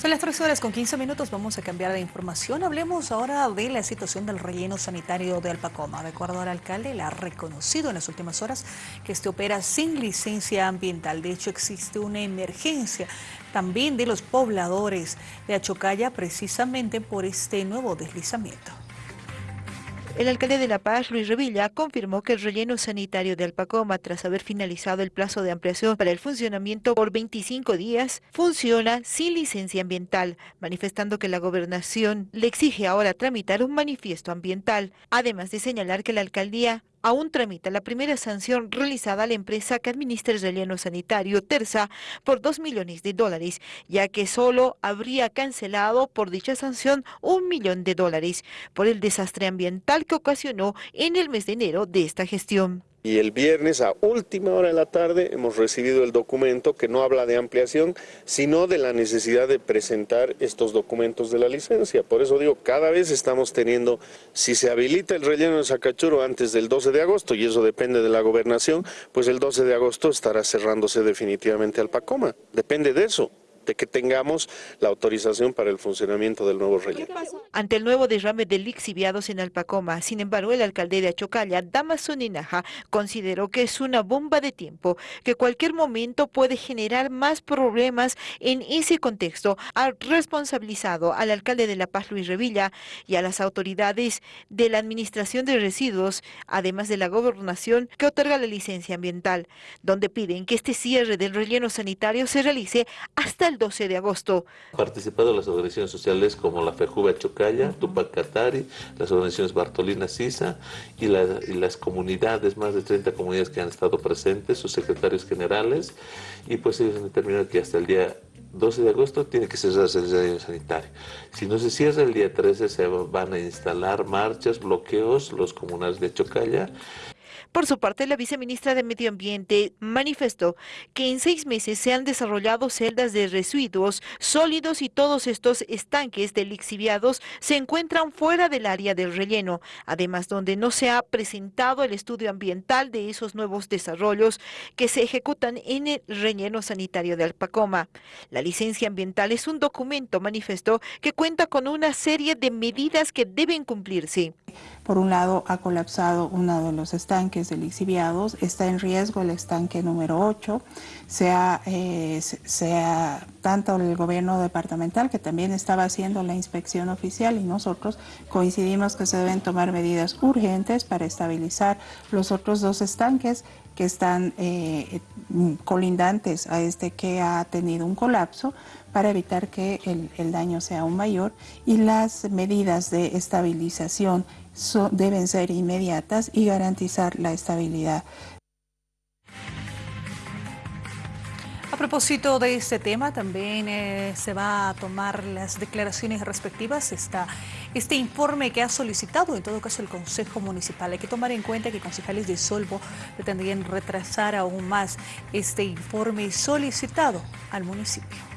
Son las 3 horas con 15 minutos, vamos a cambiar de información. Hablemos ahora de la situación del relleno sanitario de Alpacoma. De acuerdo al alcalde, le ha reconocido en las últimas horas que este opera sin licencia ambiental. De hecho, existe una emergencia también de los pobladores de Achocaya precisamente por este nuevo deslizamiento. El alcalde de La Paz, Luis Revilla, confirmó que el relleno sanitario de Alpacoma, tras haber finalizado el plazo de ampliación para el funcionamiento por 25 días, funciona sin licencia ambiental, manifestando que la gobernación le exige ahora tramitar un manifiesto ambiental, además de señalar que la alcaldía aún tramita la primera sanción realizada a la empresa que administra el relleno sanitario Terza por 2 millones de dólares, ya que solo habría cancelado por dicha sanción un millón de dólares por el desastre ambiental que ocasionó en el mes de enero de esta gestión. Y el viernes a última hora de la tarde hemos recibido el documento que no habla de ampliación, sino de la necesidad de presentar estos documentos de la licencia. Por eso digo, cada vez estamos teniendo, si se habilita el relleno de Sacachuro antes del 12 de agosto, y eso depende de la gobernación, pues el 12 de agosto estará cerrándose definitivamente al Pacoma. Depende de eso de que tengamos la autorización para el funcionamiento del nuevo relleno. Ante el nuevo derrame de lixiviados en Alpacoma, sin embargo, el alcalde de Achocalla, Damaso Ninaja, consideró que es una bomba de tiempo, que cualquier momento puede generar más problemas en ese contexto. Ha responsabilizado al alcalde de La Paz, Luis Revilla, y a las autoridades de la Administración de Residuos, además de la gobernación que otorga la licencia ambiental, donde piden que este cierre del relleno sanitario se realice hasta el 12 de agosto. Participado las organizaciones sociales como la FEJUVA Chocaya, Tupac Katari, las organizaciones Bartolina Sisa y, las comunidades, más de 30 comunidades que han estado presentes, sus secretarios generales, y pues ellos han determinado que hasta el día 12 de agosto tiene que cerrarse el servicio sanitario. Si no se cierra el día 13 se van a instalar marchas, bloqueos, los comunales de Chocaya por su parte, la viceministra de Medio Ambiente manifestó que en seis meses se han desarrollado celdas de residuos sólidos y todos estos estanques de lixiviados se encuentran fuera del área del relleno, además donde no se ha presentado el estudio ambiental de esos nuevos desarrollos que se ejecutan en el relleno sanitario de Alpacoma. La licencia ambiental es un documento, manifestó, que cuenta con una serie de medidas que deben cumplirse. Por un lado, ha colapsado uno de los estanques de lixiviados, está en riesgo el estanque número 8, sea, eh, tanto el gobierno departamental, que también estaba haciendo la inspección oficial, y nosotros coincidimos que se deben tomar medidas urgentes para estabilizar los otros dos estanques que están eh, colindantes a este que ha tenido un colapso para evitar que el daño sea aún mayor y las medidas de estabilización deben ser inmediatas y garantizar la estabilidad. A propósito de este tema, también eh, se va a tomar las declaraciones respectivas. Está este informe que ha solicitado, en todo caso, el Consejo Municipal. Hay que tomar en cuenta que concejales de Solvo pretendían retrasar aún más este informe solicitado al municipio.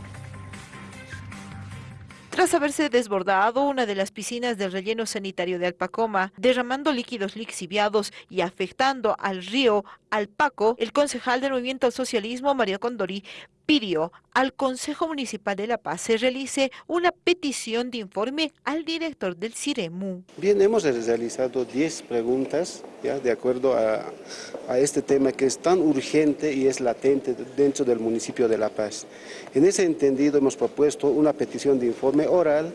Tras haberse desbordado una de las piscinas del relleno sanitario de Alpacoma, derramando líquidos lixiviados y afectando al río Alpaco, el concejal del Movimiento al Socialismo, Mario Condori, pidió al Consejo Municipal de La Paz se realice una petición de informe al director del CIREMU. Bien, hemos realizado 10 preguntas ya, de acuerdo a, a, este tema que es tan urgente y es latente dentro del municipio de La Paz. En ese entendido hemos propuesto una petición de informe oral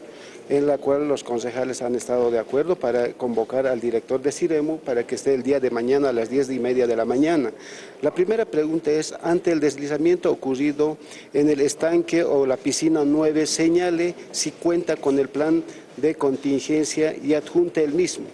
en la cual los concejales han estado de acuerdo para convocar al director de Ciremu para que esté el día de mañana a las 10 y media de la mañana. La primera pregunta es, ante el deslizamiento ocurrido en el estanque o la piscina 9, señale si cuenta con el plan de contingencia y adjunte el mismo.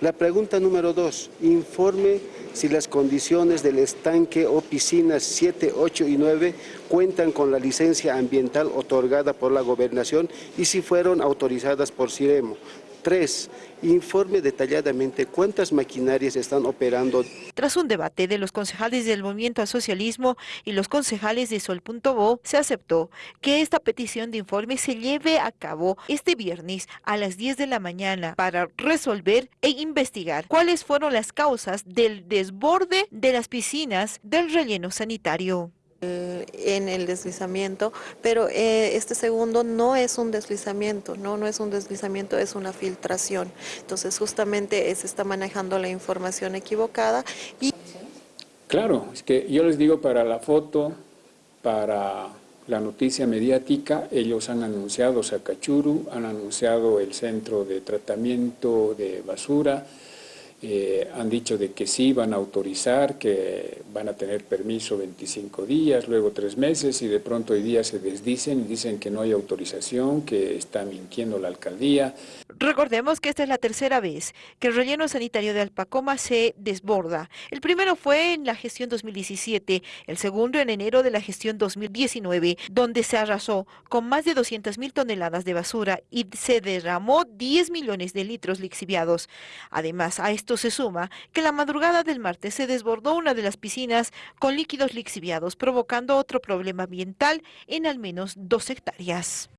La pregunta número dos, informe si las condiciones del estanque o piscinas 7, 8 y 9 cuentan con la licencia ambiental otorgada por la gobernación y si fueron autorizadas por CIREMO. Tres, informe detalladamente cuántas maquinarias están operando. Tras un debate de los concejales del Movimiento al Socialismo y los concejales de Sol.bo, se aceptó que esta petición de informe se lleve a cabo este viernes a las 10 de la mañana para resolver e investigar cuáles fueron las causas del desborde de las piscinas del relleno sanitario. En el deslizamiento, pero eh, este segundo no es un deslizamiento, ¿no? no es un deslizamiento, es una filtración. Entonces justamente se está manejando la información equivocada. Y... Claro, es que yo les digo para la foto, para la noticia mediática, ellos han anunciado Sacachuru, han anunciado el centro de tratamiento de basura, eh, han dicho de que sí van a autorizar, que van a tener permiso 25 días, luego tres meses y de pronto hoy día se desdicen y dicen que no hay autorización, que está mintiendo la alcaldía. Recordemos que esta es la tercera vez que el relleno sanitario de Alpacoma se desborda. El primero fue en la gestión 2017, el segundo en enero de la gestión 2019, donde se arrasó con más de 200 mil toneladas de basura y se derramó 10 millones de litros lixiviados. Además, a esto se suma que la madrugada del martes se desbordó una de las piscinas con líquidos lixiviados, provocando otro problema ambiental en al menos dos hectáreas.